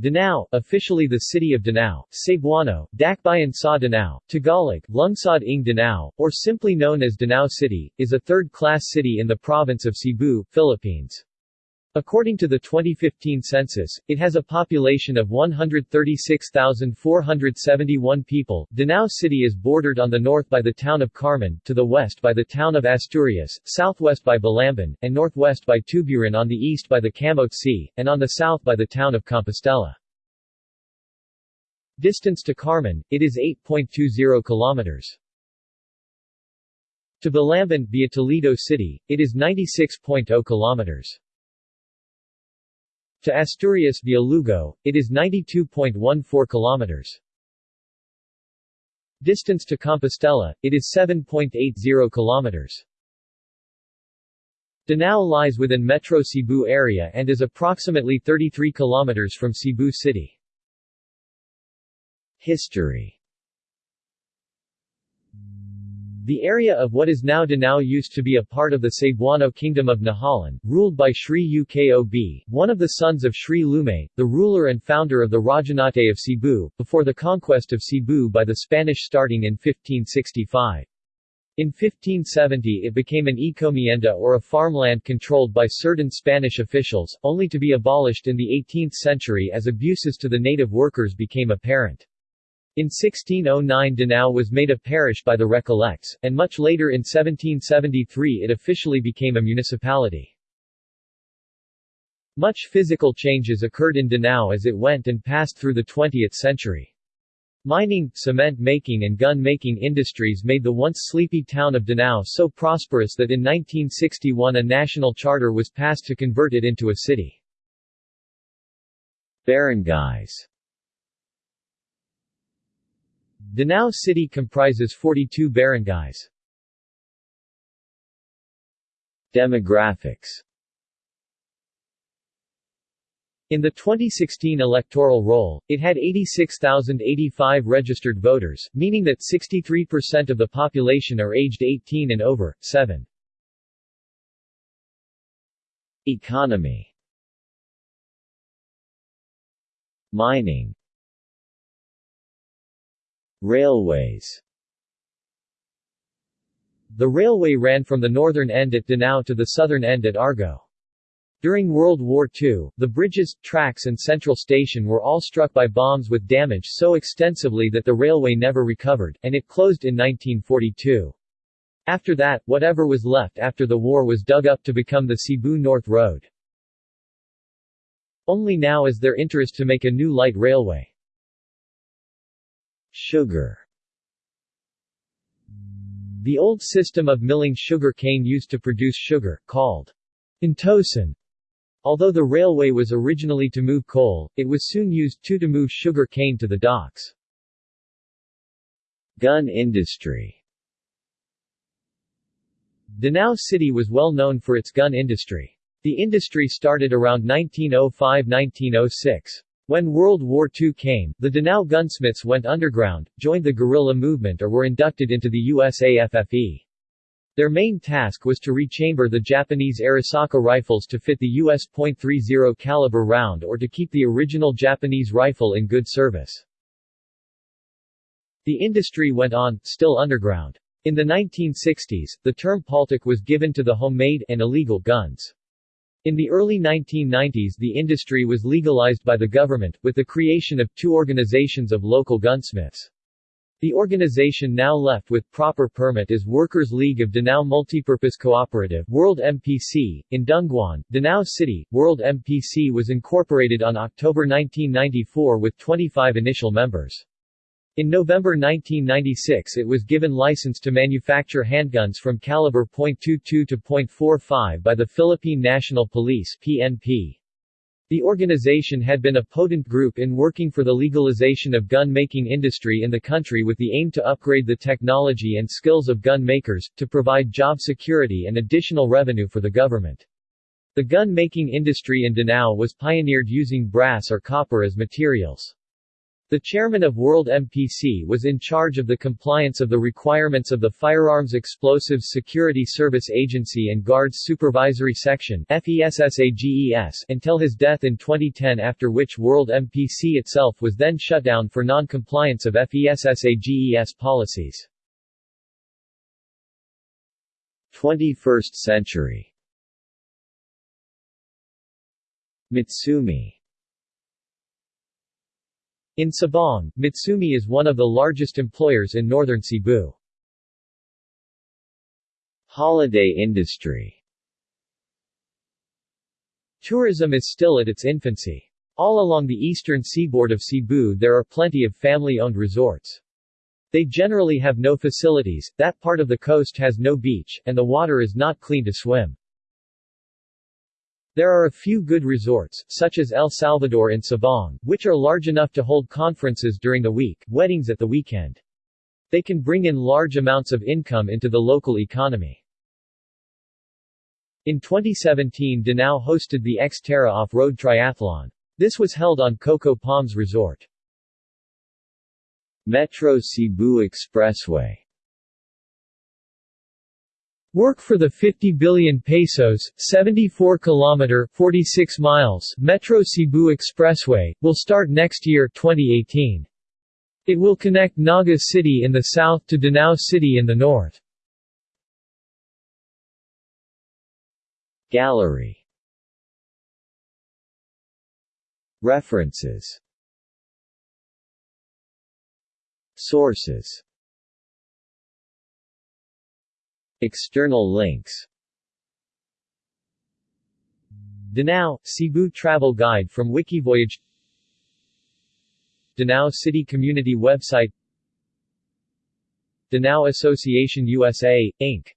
Danao, officially the city of Danao, Cebuano, Dakbayan sa Danao, Tagalog, Lungsod ng Danao, or simply known as Danao City, is a third-class city in the province of Cebu, Philippines. According to the 2015 census, it has a population of 136,471 people. Danao City is bordered on the north by the town of Carmen, to the west by the town of Asturias, southwest by Balamban, and northwest by Tuburan on the east by the Camotes Sea, and on the south by the town of Compostela. Distance to Carmen, it is 8.20 kilometers. To Balamban via Toledo City, it is 96.0 kilometers. To Asturias via Lugo, it is 92.14 kilometers. Distance to Compostela, it is 7.80 kilometers. Danao lies within Metro Cebu area and is approximately 33 kilometers from Cebu City. History the area of what is now Danao used to be a part of the Cebuano Kingdom of Nahalan, ruled by Sri Ukob, one of the sons of Sri Lumay, the ruler and founder of the Rajahnate of Cebu, before the conquest of Cebu by the Spanish starting in 1565. In 1570 it became an encomienda or a farmland controlled by certain Spanish officials, only to be abolished in the 18th century as abuses to the native workers became apparent. In 1609 Danao was made a parish by the Recollects, and much later in 1773 it officially became a municipality. Much physical changes occurred in Danao as it went and passed through the 20th century. Mining, cement making and gun making industries made the once sleepy town of Danao so prosperous that in 1961 a national charter was passed to convert it into a city. Barangays Danao City comprises 42 barangays. Demographics in the 2016 electoral roll, it had 86,085 registered voters, meaning that 63% of the population are aged 18 and over. 7. Economy Mining Railways The railway ran from the northern end at Danao to the southern end at Argao. During World War II, the bridges, tracks and central station were all struck by bombs with damage so extensively that the railway never recovered, and it closed in 1942. After that, whatever was left after the war was dug up to become the Cebu North Road. Only now is there interest to make a new light railway. Sugar The old system of milling sugar cane used to produce sugar, called intosan. Although the railway was originally to move coal, it was soon used too to move sugar cane to the docks. Gun industry Danao City was well known for its gun industry. The industry started around 1905–1906. When World War II came, the Danao gunsmiths went underground, joined the guerrilla movement or were inducted into the USAFFE. Their main task was to rechamber the Japanese Arisaka rifles to fit the US .30 caliber round or to keep the original Japanese rifle in good service. The industry went on, still underground. In the 1960s, the term paltak was given to the homemade and illegal guns. In the early 1990s the industry was legalized by the government, with the creation of two organizations of local gunsmiths. The organization now left with proper permit is Workers' League of Danao Multipurpose Cooperative World MPC. In Dunguan, Danao City, World MPC was incorporated on October 1994 with 25 initial members. In November 1996 it was given license to manufacture handguns from caliber .22 to .45 by the Philippine National Police PNP. The organization had been a potent group in working for the legalization of gun-making industry in the country with the aim to upgrade the technology and skills of gun makers, to provide job security and additional revenue for the government. The gun-making industry in Danao was pioneered using brass or copper as materials. The chairman of World MPC was in charge of the compliance of the requirements of the Firearms Explosives Security Service Agency and Guards Supervisory Section until his death in 2010 after which World MPC itself was then shut down for non-compliance of FESSAGES policies. 21st century Mitsumi in Sabang, Mitsumi is one of the largest employers in northern Cebu. Holiday industry Tourism is still at its infancy. All along the eastern seaboard of Cebu there are plenty of family-owned resorts. They generally have no facilities, that part of the coast has no beach, and the water is not clean to swim. There are a few good resorts, such as El Salvador and Sabang, which are large enough to hold conferences during the week, weddings at the weekend. They can bring in large amounts of income into the local economy. In 2017 Danao hosted the Xterra Off-Road Triathlon. This was held on Coco Palms Resort. Metro Cebu Expressway Work for the 50 billion pesos, 74 kilometer 46 miles Metro Cebu Expressway will start next year 2018. It will connect Naga City in the south to Danao City in the north. Gallery References Sources External links. Danao, Cebu Travel Guide from Wikivoyage. Danao City Community Website. Danao Association USA, Inc.